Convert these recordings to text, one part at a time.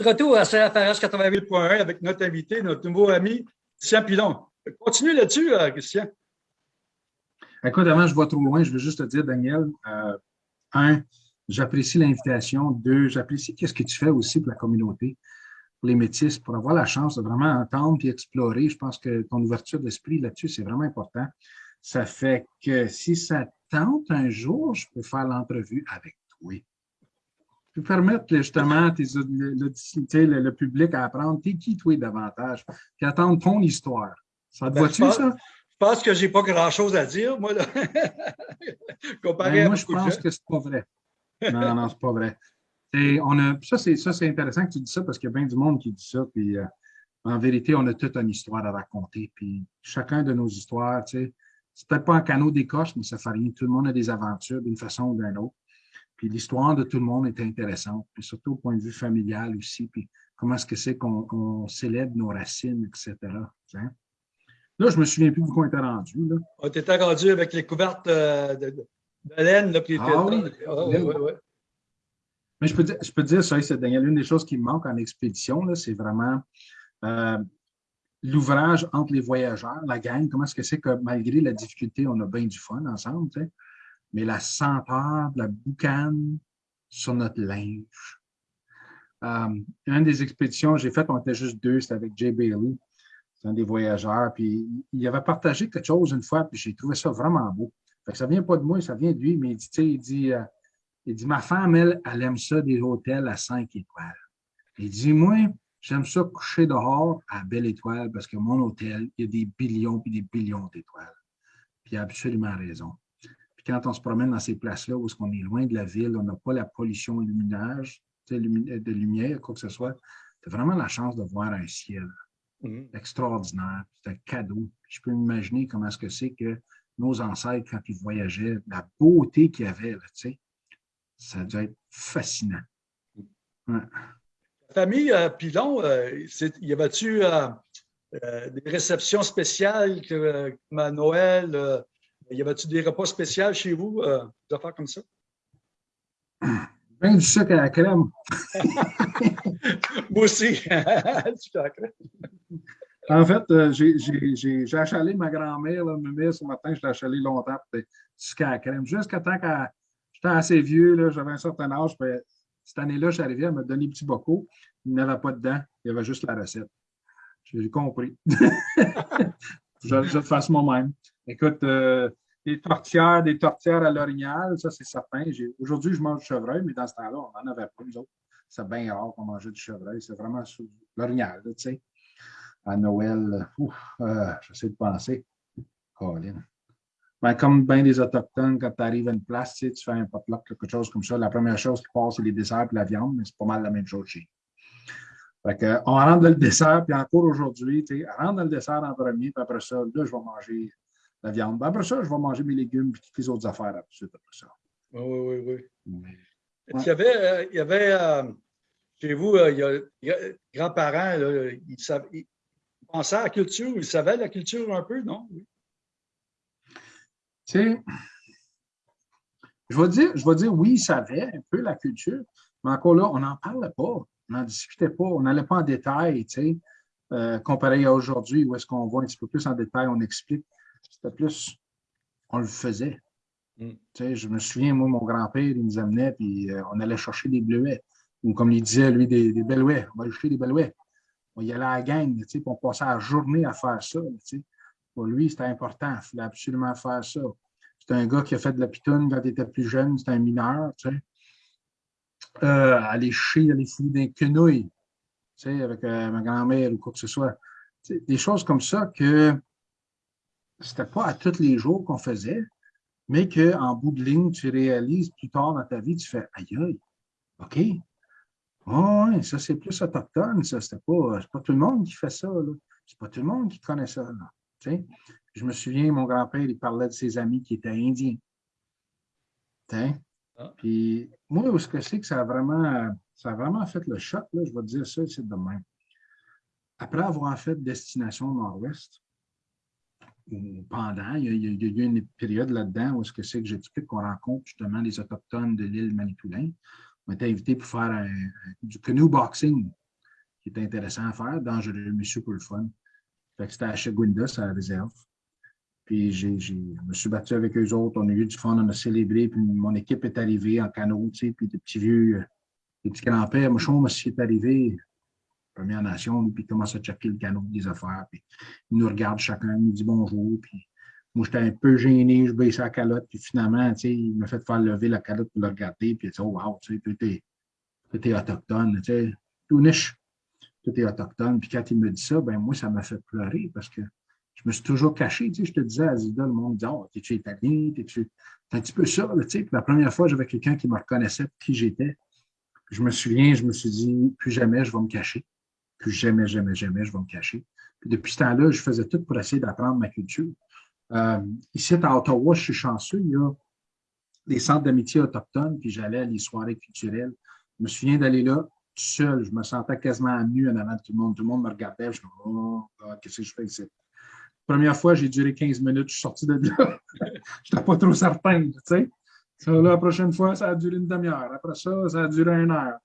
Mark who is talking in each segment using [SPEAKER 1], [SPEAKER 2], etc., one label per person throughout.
[SPEAKER 1] Retour à CFRS 88.1 avec notre invité, notre nouveau ami, Christian Pilon. Continue là-dessus, euh, Christian.
[SPEAKER 2] Écoute, avant je vois trop loin, je veux juste te dire, Daniel, euh, un, j'apprécie l'invitation. Deux, j'apprécie qu'est-ce que tu fais aussi pour la communauté, pour les métis, pour avoir la chance de vraiment entendre et explorer. Je pense que ton ouverture d'esprit là-dessus, c'est vraiment important. Ça fait que si ça tente un jour, je peux faire l'entrevue avec toi peux permettre justement tes, le, le, public à apprendre t'es qui toi davantage, puis attendre ton histoire. Ça te ben, va-tu, ça?
[SPEAKER 1] Je pense que je n'ai pas grand-chose à dire, moi, là.
[SPEAKER 2] Ben, moi, je pense que c'est pas vrai. Non, non, c'est pas vrai. on a, ça, c'est intéressant que tu dis ça parce qu'il y a bien du monde qui dit ça. Puis, euh, en vérité, on a toute une histoire à raconter. Puis chacun de nos histoires, tu sais, c'est peut-être pas un canot d'écorce, mais ça fait rien. Tout le monde a des aventures d'une façon ou d'une autre. Puis l'histoire de tout le monde est intéressante, puis surtout au point de vue familial aussi, puis comment est-ce que c'est qu'on célèbre nos racines, etc. Là, je me souviens plus où on était rendu. Là.
[SPEAKER 1] On était rendu avec les couvertes euh, de, laine. Là, puis ah, oui. Ah, oui, oui,
[SPEAKER 2] Mais je peux, dire, je peux dire ça, c'est Daniel, une des choses qui me manque en expédition, c'est vraiment euh, l'ouvrage entre les voyageurs, la gang, comment est-ce que c'est que malgré la difficulté, on a bien du fun ensemble, mais la senteur de la boucane sur notre linge. Euh, une des expéditions que j'ai faites, on était juste deux, c'était avec Jay Bailey, c'est un des voyageurs, puis il avait partagé quelque chose une fois, puis j'ai trouvé ça vraiment beau. Fait que ça vient pas de moi, ça vient de lui, mais il dit, il dit, euh, il dit, ma femme, elle, elle aime ça des hôtels à cinq étoiles. Il dit, moi, j'aime ça coucher dehors à belle étoile parce que mon hôtel, il y a des billions et des billions d'étoiles. Puis il a absolument raison quand on se promène dans ces places-là où on est loin de la ville, on n'a pas la pollution luminage, de lumière, quoi que ce soit, c'est vraiment la chance de voir un ciel mm-hmm. extraordinaire. C'est un cadeau. Je peux m'imaginer comment est-ce que c'est que nos ancêtres, quand ils voyageaient, la beauté qu'il y avait, là, ça doit être fascinant.
[SPEAKER 1] La famille euh, Pilon, euh, y avait-tu euh, des réceptions spéciales comme à Noël, y avait-tu des repas spéciaux chez vous, euh, des affaires comme ça?
[SPEAKER 2] Ben du sucre à la crème.
[SPEAKER 1] Moi aussi, du
[SPEAKER 2] sucre à la crème. En fait, euh, j'ai achalé ma grand-mère, ma ce matin, je l'ai achalé longtemps pour du sucre à la crème. Jusqu'à temps que j'étais assez vieux, j'avais un certain âge. cette année-là, je suis arrivé, à me donner des petits bocaux. Il n'y avait pas dedans, il y avait juste la recette. J'ai compris. je, je le fasse moi-même. Écoute, euh, des tortières, des tortières à l'orignal, ça c'est certain. Aujourd'hui, je mange du chevreuil, mais dans ce temps-là, on n'en avait pas, nous autres. C'est bien rare qu'on mangeait du chevreuil. C'est vraiment l'orignal, tu sais. À Noël, euh, j'essaie de penser. Colin. Ben, comme bien des Autochtones, quand tu arrives à une place, tu, tu fais un potluck, quelque chose comme ça, la première chose qui passe, c'est les desserts et la viande, mais c'est pas mal la même chose chez fait que, on rentre dans le dessert, puis encore aujourd'hui, tu sais, rentre dans le dessert en premier, puis après ça, là, je vais manger la viande. Ben, après ça, je vais manger mes légumes et toutes les autres affaires après ça.
[SPEAKER 1] Oui, oui, oui. oui. Il y avait, euh, il y avait euh, chez vous, euh, il y a, grands-parents, ils, pensaient à la culture, ils savaient la culture un peu, non? Oui.
[SPEAKER 2] Tu sais, je vais, dire, je vais dire oui, ils savaient un peu la culture, mais encore là, on n'en parlait pas, on n'en discutait pas, on n'allait pas en détail, tu sais, comparé à aujourd'hui où est-ce qu'on voit un petit peu plus en détail, on explique. C'était plus, on le faisait. Mm. Je me souviens, moi, mon grand-père, il nous amenait, puis euh, on allait chercher des bleuets. Ou comme il disait, lui, des, des belouets. On va aller chercher des belouets. On y allait à la gang, puis on passait la journée à faire ça. Pour lui, c'était important. Il fallait absolument faire ça. C'était un gars qui a fait de la pitoune quand il était plus jeune. C'était un mineur. Euh, aller chier, aller fouiller des quenouilles avec euh, ma grand-mère ou quoi que ce soit. des choses comme ça que c'était pas à tous les jours qu'on faisait, mais qu'en bout de ligne, tu réalises plus tard dans ta vie, tu fais aïe aïe, OK. Oh, oui, ça c'est plus autochtone, ça. C'est pas, pas tout le monde qui fait ça. C'est pas tout le monde qui connaît ça. Là. Je me souviens, mon grand-père, il parlait de ses amis qui étaient indiens. Ah. Puis moi, où est-ce que c'est que ça a vraiment, ça a vraiment fait le choc, là, je vais te dire ça, c'est de même. Après avoir fait Destination Nord-Ouest, pendant, il y, a, eu une période là-dedans où ce que c'est que j'explique qu'on rencontre justement les Autochtones de l'île Manitoulin. On était invités pour faire du canoe boxing. qui était intéressant à faire, dangereux, mais super le fun. C'était à Chagwinda, à la réserve. Puis je me suis battu avec eux autres, on a eu du fun, on a célébré, puis mon équipe est arrivée en canot, tu sais, puis des petits vieux, euh, des petits grands-pères. Moi, je suis arrivé, Première Nation, puis commence à checker le canot des affaires, puis il nous regarde chacun, il nous dit bonjour, puis moi, j'étais un peu gêné, je baissais la calotte, puis finalement, tu sais, il m'a fait faire lever la calotte pour le regarder, puis il dit, oh, wow, tu sais, tout est, tout est autochtone, tu sais, tout niche, tout est autochtone. Puis quand il me dit ça, ben moi, ça m'a fait pleurer parce que je me suis toujours caché, tu sais, je te disais à Zida, le monde dit, oh, t'es-tu italien, t'es-tu, c'est un petit peu ça, tu sais. Puis la première fois, j'avais quelqu'un qui me reconnaissait qui j'étais. Je me souviens, je me suis dit, plus jamais je vais me cacher. Plus jamais, jamais, jamais je vais me cacher. Puis depuis ce temps-là, je faisais tout pour essayer d'apprendre ma culture. Euh, ici, à Ottawa, je suis chanceux, il y a des centres d'amitié autochtones, puis j'allais à les soirées culturelles. Je me souviens d'aller là tout seul. Je me sentais quasiment nu en avant de tout le monde. Tout le monde me regardait. Je me disais, oh, qu'est-ce que je fais ici? Première fois, j'ai duré 15 minutes, je suis sorti de là. je n'étais pas trop certain, tu sais. la prochaine fois, ça a duré une demi-heure. Après ça, ça a duré une heure.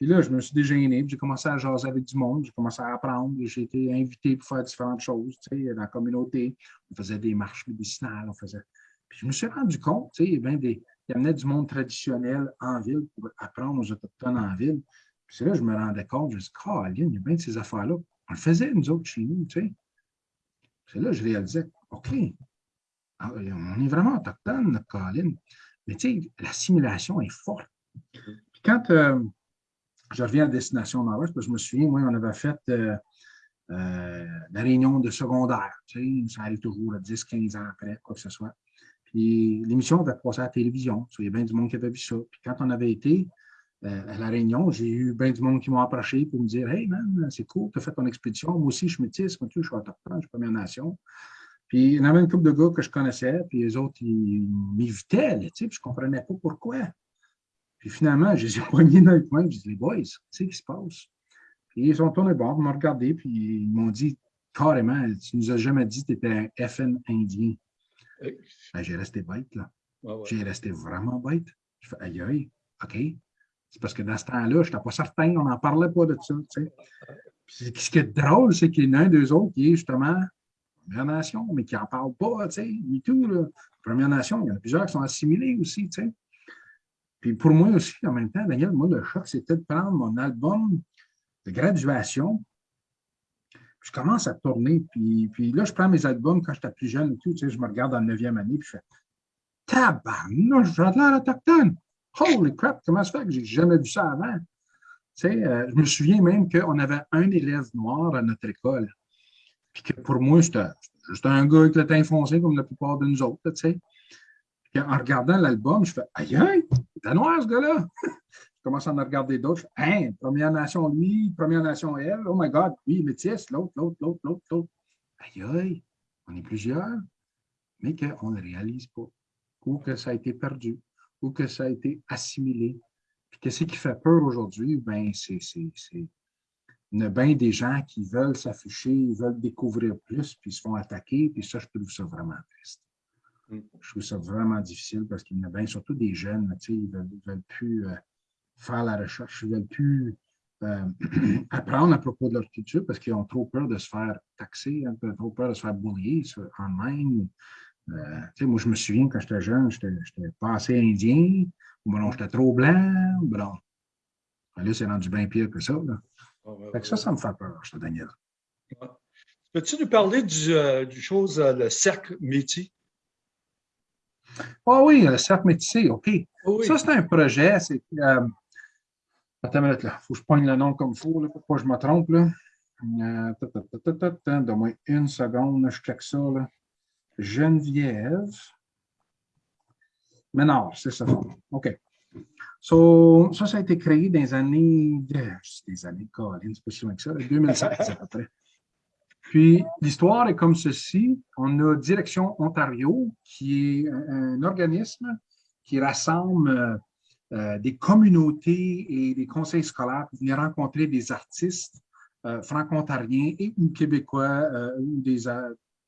[SPEAKER 2] Là, je me suis dégêné, j'ai commencé à jaser avec du monde, j'ai commencé à apprendre, j'ai été invité pour faire différentes choses, tu sais, dans la communauté. On faisait des marches médicinales, on faisait. Puis je me suis rendu compte, tu sais, il y amenait du monde traditionnel en ville pour apprendre aux Autochtones en ville. Puis là je me rendais compte, je me suis dit, oh, il y a bien de ces affaires-là. On le faisait, nous autres, chez nous, tu sais. C'est là je réalisais, OK, ah, on est vraiment autochtone, notre Colin. Mais tu sais, l'assimilation est forte. Puis quand euh, je reviens à Destination Nord-Ouest, parce que je me souviens, moi, on avait fait euh, euh, la réunion de secondaire. Tu sais, ça arrive toujours à 10, 15 ans après, quoi que ce soit. Puis l'émission avait passé à la télévision. Il y a bien du monde qui avait vu ça. Puis quand on avait été à la réunion, j'ai eu bien du monde qui m'ont approché pour me dire Hey man, c'est cool, tu as fait ton expédition. Moi aussi, je suis métisse, moi, je suis autochtone, je suis Première Nation. Puis il y en avait une couple de gars que je connaissais, puis les autres, ils m'évitaient, tu sais, puis je ne comprenais pas pourquoi. Puis finalement, je les ai poignés dans le coin, je dis Les boys, tu sais ce qui se passe? Puis ils sont tournés bord, ils m'ont regardé, puis ils m'ont dit carrément Tu nous as jamais dit que tu étais un FN indien. Ben, j'ai resté bête, là. J'ai resté vraiment bête. Je fais Aïe, aïe, OK. C'est parce que dans ce temps-là, je n'étais pas certain, on n'en parlait pas de ça. ce qui est drôle, c'est qu'il y en a un d'eux autres qui est justement Première Nation, mais qui n'en parle pas, tu sais, du tout. Là. Première Nation, il y en a plusieurs qui sont assimilés aussi, tu sais. Puis pour moi aussi, en même temps, Daniel, moi, le choc, c'était de prendre mon album de graduation. je commence à tourner, puis, puis là, je prends mes albums quand j'étais plus jeune tout, tu sais, je me regarde la neuvième année, puis je fais Tabarnouche, j'ai l'air autochtone! Holy crap, comment ça fait que j'ai jamais vu ça avant? Tu sais, euh, je me souviens même qu'on avait un élève noir à notre école. Puis que pour moi, c'était juste un gars avec le teint foncé comme la plupart de nous autres, tu sais. En regardant l'album, je fais Aïe, aïe, t'es noir ce gars-là! je commence à en regarder d'autres. Je fais Hein, Première Nation lui, Première Nation elle, oh my God, lui, métis, l'autre, l'autre, l'autre, l'autre, l'autre. Aïe, aïe, on est plusieurs, mais qu'on ne réalise pas, ou que ça a été perdu ou que ça a été assimilé. Puis qu'est-ce qui fait peur aujourd'hui? Ben, c'est il bien des gens qui veulent s'afficher, ils veulent découvrir plus, puis ils se font attaquer, puis ça, je trouve ça vraiment triste. Mm. Je trouve ça vraiment difficile parce qu'il y en a bien, surtout des jeunes, tu sais, ils ne veulent, plus euh, faire la recherche, ils ne veulent plus euh, apprendre à propos de leur culture parce qu'ils ont trop peur de se faire taxer, hein, trop peur de se faire boulier en ligne, euh, moi, je me souviens quand j'étais jeune, j'étais pas assez indien, ou ben non, j'étais trop blanc, ou ben non. Là, c'est rendu bien pire que ça. Là. fait que ça, ça me fait peur, je te Daniel.
[SPEAKER 1] Peux-tu nous parler du, euh, chose, euh, le cercle métier?
[SPEAKER 2] Ah oui, le cercle métier, OK. Ça, c'est un projet. C'est, euh, attends une minute, là. Il faut que je poigne le nom comme il faut, là, pour pas que je me trompe. Là. Euh, Donne-moi une seconde, je check ça. Là. Geneviève Ménard, c'est ça. OK. So, ça, ça a été créé dans les années, des années, c'est pas si loin que ça, 2007 à peu près. Puis, l'histoire est comme ceci. On a Direction Ontario, qui est un, organisme qui rassemble euh, euh, des communautés et des conseils scolaires pour venir rencontrer des artistes euh, franco-ontariens et ou québécois ou des,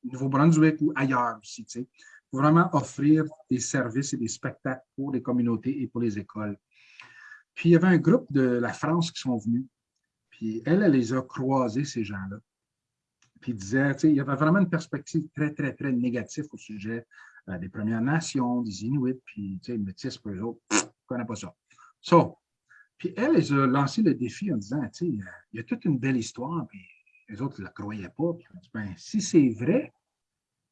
[SPEAKER 2] Nouveau-Brunswick ou ailleurs aussi, tu sais, pour vraiment offrir des services et des spectacles pour les communautés et pour les écoles. Puis il y avait un groupe de la France qui sont venus. Puis Puis elle, elle les a croisés, ces gens-là. Puis il disait, il y avait vraiment une perspective très, très, très négative au sujet euh, des Premières Nations, des Inuits, puis les métis, pour eux autres, ne connaissent pas ça. So, puis elle, elle a lancé le défi en disant, sais, il y a toute une belle histoire, puis les autres ne la croyaient pas. Puis dit, ben, si c'est vrai,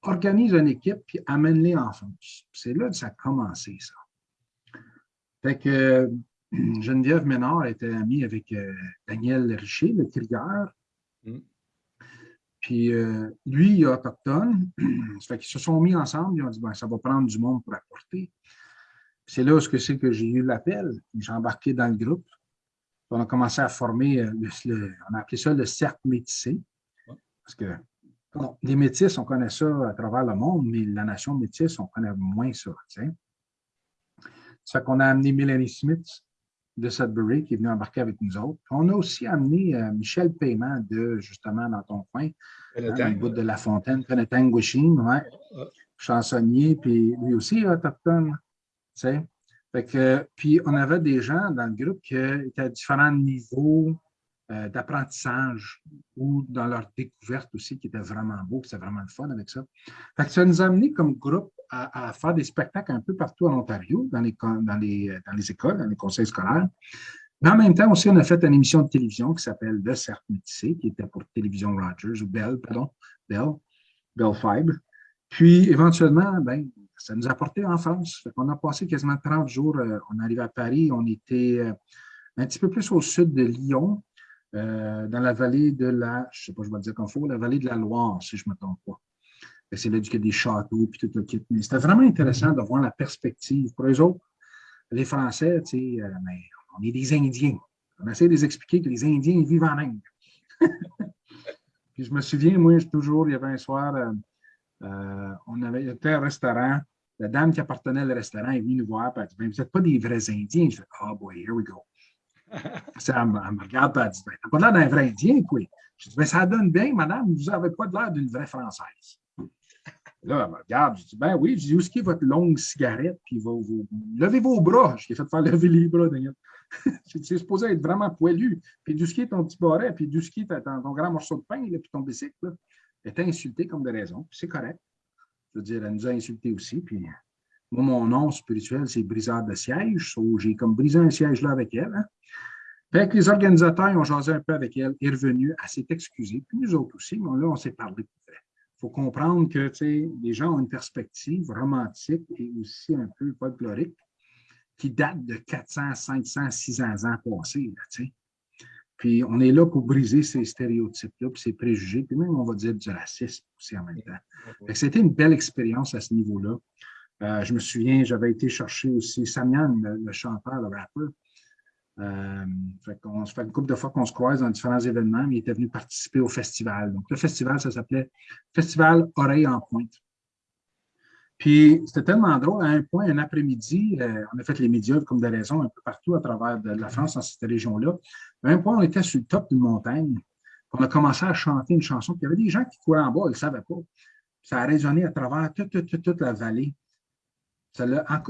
[SPEAKER 2] organise une équipe, puis amène-les en France. C'est là que ça a commencé, ça. Fait que Geneviève Ménard était amie avec euh, Daniel Richer, le trigueur. Mm. Puis euh, lui, il est autochtone. ça fait qu'ils se sont mis ensemble, ils ont dit ben, ça va prendre du monde pour apporter. C'est là où c'est que j'ai eu l'appel. J'ai embarqué dans le groupe. On a commencé à former, euh, on a appelé ça le cercle métissé. Parce que les métis, on connaît ça à travers le monde, mais la nation métisse, on connaît moins ça. Ça fait qu'on a amené Mélanie Smith de Sudbury qui est venu embarquer avec nous autres. On a aussi amené euh, Michel Paiement de, justement, dans ton coin, hein, dans le bout de La Fontaine, Penetang Wishing, ouais, chansonnier, puis lui aussi autochtone. sais. Fait que, puis on avait des gens dans le groupe qui étaient à différents niveaux euh, d'apprentissage ou dans leur découverte aussi, qui était vraiment beau, c'était vraiment le fun avec ça. Fait que ça nous a amené comme groupe à, faire des spectacles un peu partout en Ontario, dans les, dans les, dans les écoles, dans les conseils scolaires. Mais en même temps aussi, on a fait une émission de télévision qui s'appelle Le Cercle Métissé, qui était pour Télévision Rogers, ou Bell, pardon, Bell, Bell Fibre. Puis, éventuellement, ben, ça nous a porté en France. on a passé quasiment 30 jours. Euh, on arrivait à Paris, on était euh, un petit peu plus au sud de Lyon, euh, dans la vallée de la, je sais pas, je vais dire comme faut, la vallée de la Loire, si je ne me trompe pas. C'est là qu'il y a des châteaux, puis tout le kit. Mais c'était vraiment intéressant de voir la perspective. Pour eux autres, les Français, tu sais, euh, mais on est des Indiens. On essaie de les expliquer que les Indiens vivent en Inde. puis je me souviens, moi, toujours, il y avait un soir, euh, on avait, il y avait un restaurant. La dame qui appartenait au restaurant est venue nous voir, et elle dit ben, Vous n'êtes pas des vrais Indiens. Je fais Oh boy, here we go elle, me, regarde elle dit ben, T'as pas l'air d'un vrai Indien, quoi. Je dis ben, Ça donne bien, madame, vous n'avez pas l'air d'une vraie Française. Là, elle me regarde, je dis Ben oui, je dis Où est-ce est votre longue cigarette Puis vos, levez vos bras. Je ai fait faire lever les bras, d'ailleurs. c'est supposé être vraiment poilu. Puis d'où est ton petit barret, puis d'où est ton, ton grand morceau de pain, là, puis ton bicycle. Là. Elle était insultée comme de raison. Puis c'est correct. Je veux dire, elle nous a insultés aussi. Puis moi, mon nom spirituel, c'est briseur de siège. j'ai comme brisé un siège là avec elle. Hein. Fait que les organisateurs ont jasé un peu avec elle, est revenue, elle s'est excusée, puis nous autres aussi, mais là, on s'est parlé. Il faut comprendre que les gens ont une perspective romantique et aussi un peu folklorique qui date de 400, 500, 600 ans passés. Là, puis on est là pour briser ces stéréotypes-là, puis ces préjugés, puis même, on va dire, du racisme aussi en même temps. C'était une belle expérience à ce niveau-là. Euh, je me souviens, j'avais été chercher aussi Samian, le, chanteur, le rappeur. Euh, on se fait une couple de fois qu'on se croise dans différents événements, mais il était venu participer au festival. Donc, le festival, ça s'appelait Festival Oreille en Pointe. Puis, c'était tellement drôle. À un point, un après-midi, euh, on a fait les médias comme des raisons un peu partout à travers la France, dans cette région-là. À un point, on était sur le top d'une montagne. On a commencé à chanter une chanson. Puis, il y avait des gens qui couraient en bas, ils ne savaient pas. Ça a résonné à travers toute la vallée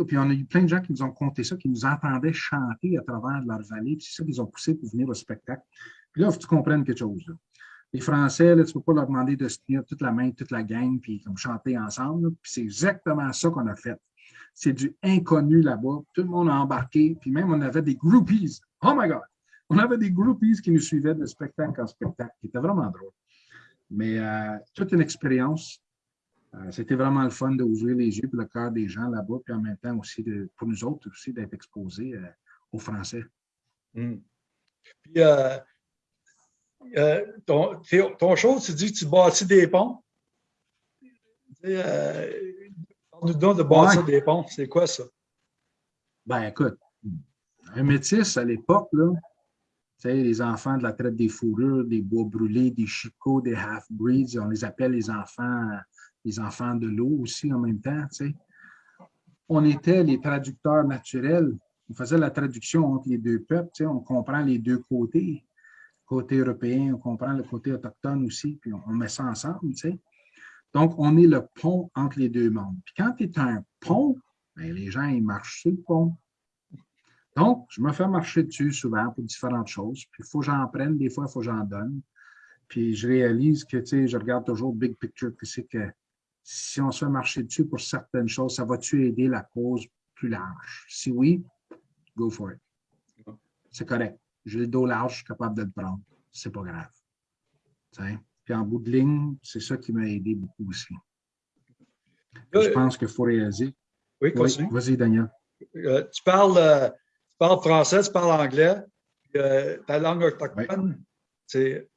[SPEAKER 2] puis on a eu plein de gens qui nous ont conté ça, qui nous entendaient chanter à travers leur vallée, c'est ça qu'ils ont poussé pour venir au spectacle. Puis là, il faut que tu comprennes quelque chose. Les Français, tu ne peux pas leur demander de se tenir toute la main, toute la gang, puis comme chanter ensemble. Puis c'est exactement ça qu'on a fait. C'est du inconnu là-bas. Tout le monde a embarqué, puis même on avait des groupies. Oh my God! On avait des groupies qui nous suivaient de spectacle en spectacle, qui était vraiment drôle. Mais euh, toute une expérience c'était vraiment le fun d'ouvrir les yeux pour le cœur des gens là-bas, puis en même temps aussi, de, pour nous autres aussi, d'être exposés euh, aux Français.
[SPEAKER 1] Hmm. Puis, euh, ton, ton show, tu dis que tu bâtis des ponts? nous donne de bâtir des ponts. C'est quoi ça?
[SPEAKER 2] Ben, écoute, un métis à l'époque, là, les enfants de la traite des fourrures, des bois brûlés, des chicots, des half-breeds, on les appelle les enfants les enfants de l'eau aussi en même temps. On était les traducteurs naturels. On faisait la traduction entre les deux peuples. On comprend les deux côtés. Côté européen, on comprend le côté autochtone aussi, puis on, met ça ensemble. Donc, on est le pont entre les deux mondes. Puis quand tu es un pont, ben, les gens, ils marchent sur le pont. Donc, je me fais marcher dessus souvent pour différentes choses. Puis, il faut que j'en prenne, des fois, il faut que j'en donne. Puis, je réalise que, je regarde toujours big picture, que c'est que si on se fait marcher dessus pour certaines choses, ça va-tu aider la cause plus large? Si oui, go for it. C'est correct. J'ai le dos large, je suis capable de le prendre. C'est pas grave. Puis en bout de ligne, c'est ça qui m'a aidé beaucoup aussi. je pense qu'il faut réaliser.
[SPEAKER 1] Oui,
[SPEAKER 2] Vas-y, Daniel.
[SPEAKER 1] Euh, tu, parles, euh, tu parles français, tu parles anglais. Euh, ta langue autochtone, c'est.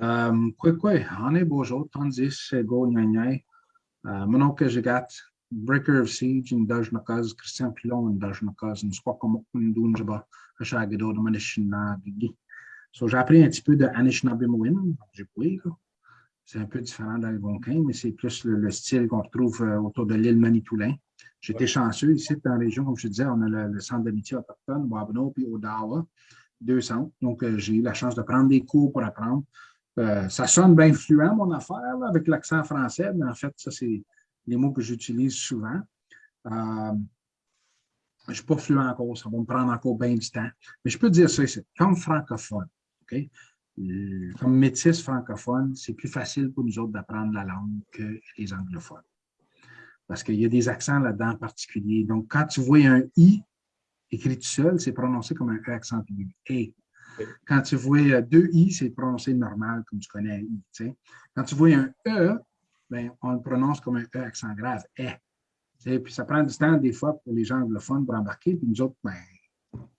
[SPEAKER 2] Est beau jour, tandis que go, nyanyay. Mon oncle, j'ai gâté Breaker of Siege, une dage nakaz, Christian Pilon, une dage nakaz, une soit comme une dunjaba, un chagado de manishina, gigi. So, j'ai appris un petit peu de Anishinaabemowin, j'ai pris, C'est un peu différent d'Algonquin, mais c'est plus le, style qu'on retrouve euh, autour de l'île Manitoulin. J'étais chanceux ici dans la région, comme je disais, on a le, centre d'amitié autochtone, Wabno, puis Odawa, deux centres. Donc, euh, j'ai eu la chance de prendre des cours pour apprendre. Euh, ça sonne bien fluent, mon affaire, avec l'accent français, mais en fait, ça, c'est les mots que j'utilise souvent. je ne suis pas fluent encore, ça va me prendre encore bien du temps. Mais je peux dire ça ici, comme francophone, euh, comme métis francophone, c'est plus facile pour nous autres d'apprendre la langue que les anglophones. Parce qu'il y a des accents là-dedans particuliers. Donc, quand tu vois un I écrit tout seul, c'est prononcé comme un E accent aigu. Quand tu vois euh, deux I, c'est prononcé normal, comme tu connais un I. Quand tu vois un E, ben, on le prononce comme un E accent grave, E. Puis ça prend du temps, des fois, pour les gens anglophones pour embarquer. Puis nous autres, ben,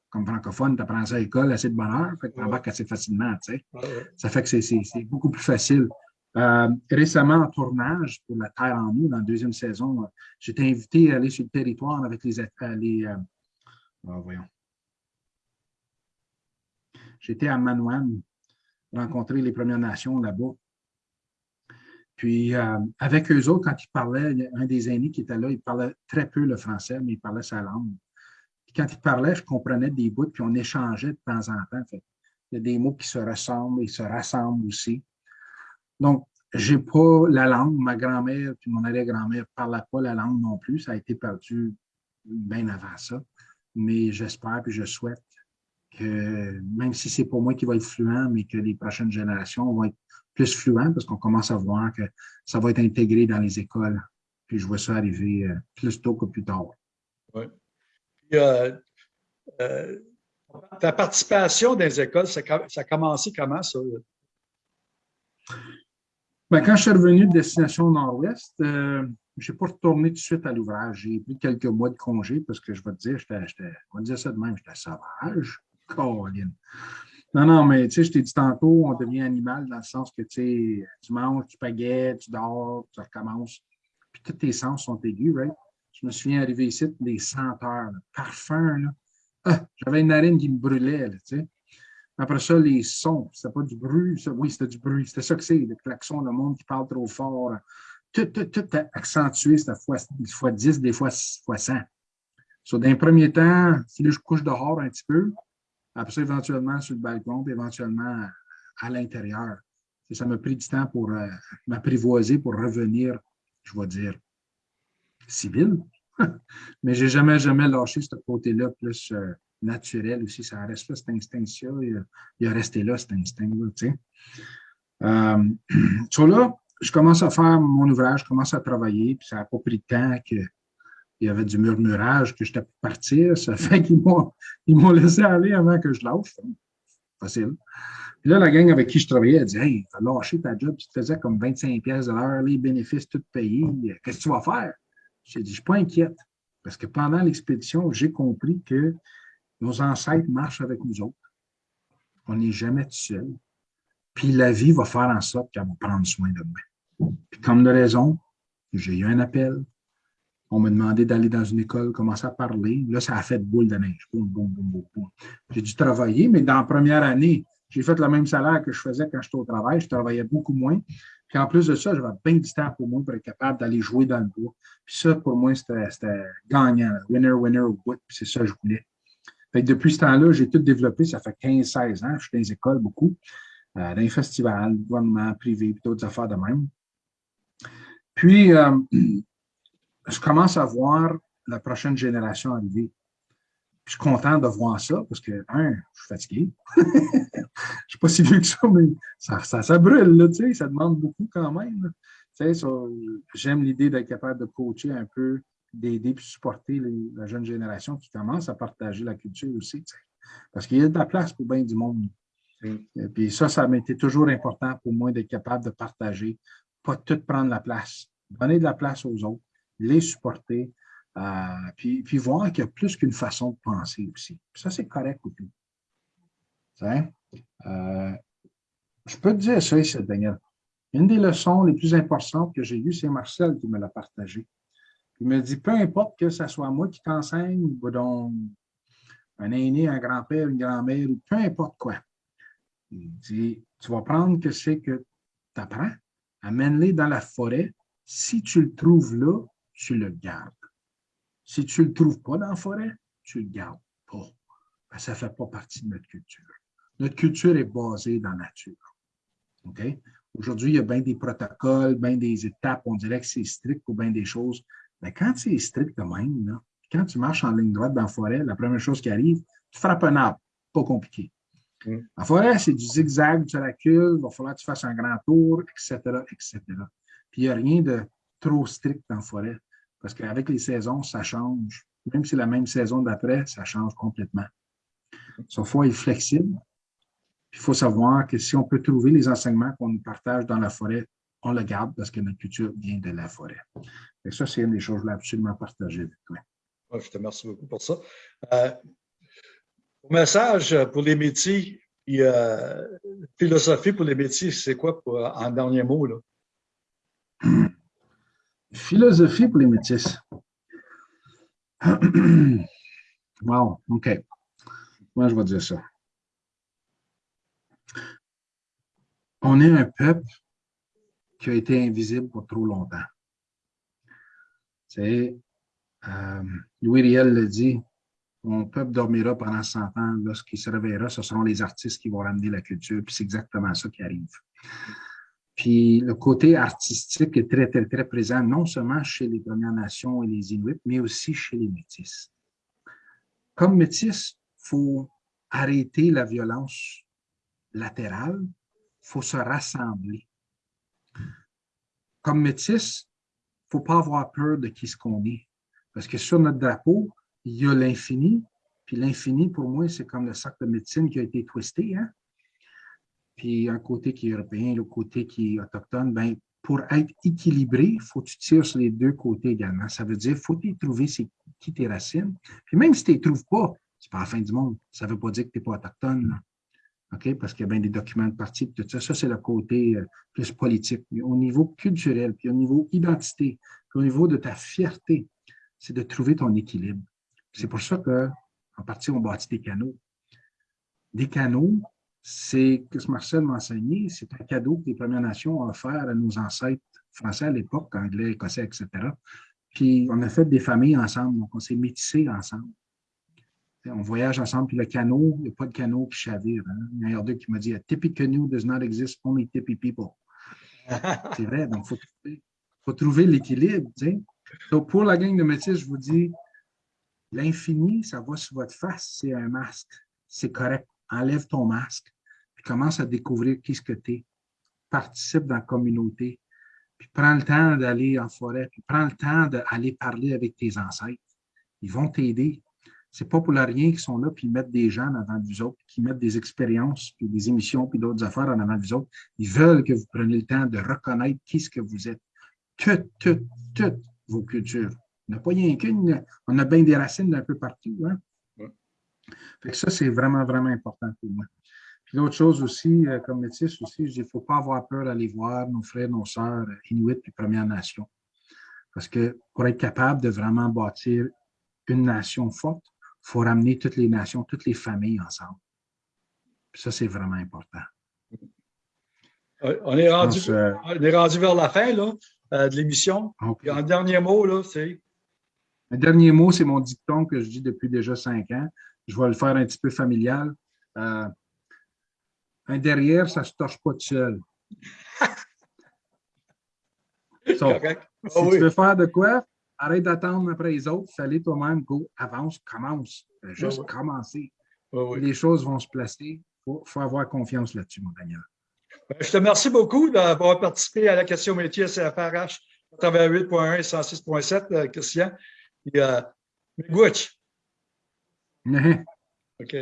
[SPEAKER 2] comme francophone, tu apprends ça à l'école assez de bonheur, fait que tu embarques assez facilement. Ça fait que c'est beaucoup plus facile. Euh, récemment, en tournage pour La Terre en nous, dans la deuxième saison, j'étais invité à aller sur le territoire avec les... Euh, les euh, oh, voyons. J'étais à Manouane, rencontrer les Premières Nations là-bas. Puis, avec eux autres, quand ils parlaient, un des aînés qui était là, il parlait très peu le français, mais il parlait sa langue quand il parlait, je comprenais des bouts, puis on échangeait de temps en temps. il y a des mots qui se ressemblent et se rassemblent aussi. Donc, je n'ai pas la langue. Ma grand-mère puis mon arrière-grand-mère ne parlaient pas la langue non plus. Ça a été perdu bien avant ça. Mais j'espère et je souhaite que, même si c'est pour moi qui va être fluent, mais que les prochaines générations vont être plus fluents parce qu'on commence à voir que ça va être intégré dans les écoles. Puis je vois ça arriver euh, plus tôt que plus tard.
[SPEAKER 1] Oui. Euh, euh, ta participation dans les écoles, ça, a commencé comment, ça?
[SPEAKER 2] Ben, quand je suis revenu de Destination Nord-Ouest, euh, je n'ai pas retourné tout de suite à l'ouvrage. J'ai pris quelques mois de congé parce que je vais te dire, j'étais, on va dire ça de même, j'étais sauvage. Non, non, mais tu sais, je t'ai dit tantôt, on devient animal dans le sens que tu manges, tu pagaiettes, tu dors, tu recommences. Puis tous tes sens sont aigus, right? Je me souviens arriver ici, des senteurs, le parfum. Ah, J'avais une narine qui me brûlait. Là, tu sais. Après ça, les sons, c'était pas du bruit. Ça, oui, c'était du bruit. C'était ça que c'est, le klaxon, le monde qui parle trop fort. Tout, tout, tout accentué, c'était fois, fois 10, des fois, fois 100. So, dans un premier temps, si je couche dehors un petit peu, après ça, éventuellement sur le balcon, puis éventuellement à l'intérieur. Ça m'a pris du temps pour euh, m'apprivoiser, pour revenir, je vais dire, civil. Mais j'ai jamais, jamais lâché ce côté-là plus euh, naturel aussi. Ça reste là, cet instinct-là. Il, a resté là, cet instinct-là, tu sais. Euh, là, je commence à faire mon ouvrage, je commence à travailler, puis ça n'a pas pris de temps qu'il y avait du murmurage, que j'étais pour partir. Ça fait qu'ils m'ont laissé aller avant que je lâche. Facile. Puis là, la gang avec qui je travaillais, elle dit Hey, lâché ta job, tu te faisais comme 25 pièces de l'heure, les bénéfices tout payés. Qu'est-ce que tu vas faire? J'ai dit, je ne suis pas inquiète, parce que pendant l'expédition, j'ai compris que nos ancêtres marchent avec nous autres. On n'est jamais tout seul. Puis la vie va faire en sorte qu'elle va prendre soin de moi. Puis comme de raison, j'ai eu un appel. On m'a demandé d'aller dans une école, commencer à parler. Là, ça a fait boule de neige. J'ai dû travailler, mais dans la première année, j'ai fait le même salaire que je faisais quand j'étais au travail. Je travaillais beaucoup moins. Puis en plus de ça, j'avais bien du temps pour moi pour être capable d'aller jouer dans le bois. Puis ça, pour moi, c'était gagnant. Winner, winner, what. Puis c'est ça que je voulais. Depuis ce temps-là, j'ai tout développé. Ça fait 15-16 ans. Je suis dans les écoles beaucoup, euh, dans les festivals, gouvernement, privé, puis d'autres affaires de même. Puis, euh, je commence à voir la prochaine génération arriver. je suis content de voir ça parce que, un, je suis fatigué. je ne suis pas si vieux que ça, mais ça, ça, brûle, là, ça demande beaucoup quand même. J'aime l'idée d'être capable de coacher un peu, d'aider et supporter la jeune génération qui commence à partager la culture aussi. Parce qu'il y a de la place pour bien du monde. Et puis ça, ça m'a été toujours important pour moi d'être capable de partager, pas tout prendre la place, donner de la place aux autres, les supporter, euh, puis, puis, voir qu'il y a plus qu'une façon de penser aussi. ça, c'est correct aussi. Euh, je peux te dire ça ici, Daniel. Une des leçons les plus importantes que j'ai eues, c'est Marcel qui me l'a partagé. Il me dit, peu importe que ce soit moi qui t'enseigne, ou donc un aîné, un grand-père, une grand-mère, ou peu importe quoi. Il dit, tu vas prendre que c'est que tu apprends, amène-les dans la forêt. Si tu le trouves là, tu le gardes. Si tu ne le trouves pas dans la forêt, tu ne le gardes pas. ça ne fait pas partie de notre culture. Notre culture est basée dans la nature. OK? Aujourd'hui, il y a bien des protocoles, bien des étapes. On dirait que c'est strict pour bien des choses. Mais quand c'est strict de même, quand tu marches en ligne droite dans la forêt, la première chose qui arrive, tu frappes un arbre. Pas compliqué. Mm. La forêt, c'est du zigzag, tu recules, il va falloir que tu fasses un grand tour, etc., etc. Puis il n'y a rien de trop strict la forêt. Parce qu'avec les saisons, ça change. Même si c'est la même saison d'après, ça change complètement. Il faut être flexible. Il faut savoir que si on peut trouver les enseignements qu'on nous partage dans la forêt, on le garde parce que notre culture vient de la forêt. Et ça, c'est une des choses que je voulais absolument partager avec toi.
[SPEAKER 1] Je te remercie beaucoup pour ça. Euh, message pour les métiers, euh, philosophie pour les métiers, c'est quoi en dernier mot? Là?
[SPEAKER 2] Philosophie pour les métis. wow, OK. Moi, je vais dire ça? On est un peuple qui a été invisible pour trop longtemps. C'est, euh, Louis Riel le dit, mon peuple dormira pendant 100 ans. Lorsqu'il se réveillera, ce seront les artistes qui vont ramener la culture. Puis c'est exactement ça qui arrive. Puis le côté artistique est très, très, très présent, non seulement chez les Premières Nations et les Inuits, mais aussi chez les Métis. Comme Métis, il faut arrêter la violence latérale, il faut se rassembler. Comme Métis, il ne faut pas avoir peur de qui ce qu'on est. Parce que sur notre drapeau, il y a l'infini, puis l'infini, pour moi, c'est comme le sac de médecine qui a été twisté. Hein? Puis un côté qui est européen, le côté qui est autochtone, ben, pour être équilibré, il faut que tu tires sur les deux côtés également. Ça veut dire qu'il faut trouver qui tes racines. Puis même si tu ne les trouves pas, c'est pas la fin du monde. Ça ne veut pas dire que tu n'es pas autochtone. OK? Parce qu'il y a bien des documents de parti, tout ça. Ça, c'est le côté euh, plus politique. Mais au niveau culturel, puis au niveau identité, puis au niveau de ta fierté, c'est de trouver ton équilibre. C'est pour ça qu'en partie, on bâtit des canaux. Des canaux, c'est que ce Marcel m'a enseigné, c'est un cadeau que les Premières Nations ont offert à nos ancêtres français à l'époque, anglais, écossais, etc. Puis on a fait des familles ensemble, donc on s'est métissés ensemble. On voyage ensemble, puis le canot, il n'y a pas de canot qui chavire. Hein. Il y en a deux qui m'a dit « A tippy canoe does not exist, only tippy people ». C'est vrai, donc il faut, trouver l'équilibre. Donc, pour la gang de métis, je vous dis, l'infini, ça va sur votre face, c'est un masque. C'est correct. Enlève ton masque commence à découvrir qui ce que tu es. Participe dans la communauté. Puis prends le temps d'aller en forêt. Puis prends le temps d'aller parler avec tes ancêtres. Ils vont t'aider. C'est pas pour rien qu'ils sont là, puis ils mettent des gens en avant vous autres, qui mettent des expériences, puis des émissions, puis d'autres affaires en avant vous autres. Ils veulent que vous preniez le temps de reconnaître qui ce que vous êtes. Toutes, toutes, toutes vos cultures. On n'a pas rien qu'une, on a bien des racines d'un peu partout. Hein? Fait que ça, c'est vraiment, vraiment important pour moi. L'autre chose aussi, euh, comme métis aussi, je dis, il ne faut pas avoir peur d'aller voir nos frères, nos sœurs euh, Inuits et Premières Nations. Parce que pour être capable de vraiment bâtir une nation forte, il faut ramener toutes les nations, toutes les familles ensemble. ça, c'est vraiment important.
[SPEAKER 1] Euh, on est rendu, vers la fin là, de l'émission. Un dernier mot, là, c'est.
[SPEAKER 2] Un dernier mot, c'est mon dicton que je dis depuis déjà cinq ans. Je vais le faire un petit peu familial. Un derrière, ça ne se torche pas tout seul. si ah tu veux faire de quoi, arrête d'attendre après les autres, fallait toi-même, go, avance, commence. Juste
[SPEAKER 1] Ouais, ouais.
[SPEAKER 2] commencer.
[SPEAKER 1] Oui.
[SPEAKER 2] Les choses vont se placer. Il faut, faut avoir confiance là-dessus, mon Daniel.
[SPEAKER 1] Ben, Je te remercie beaucoup d'avoir participé à la question métier CFRH 88.1 et 106.7, euh, Christian. Et, euh. OK.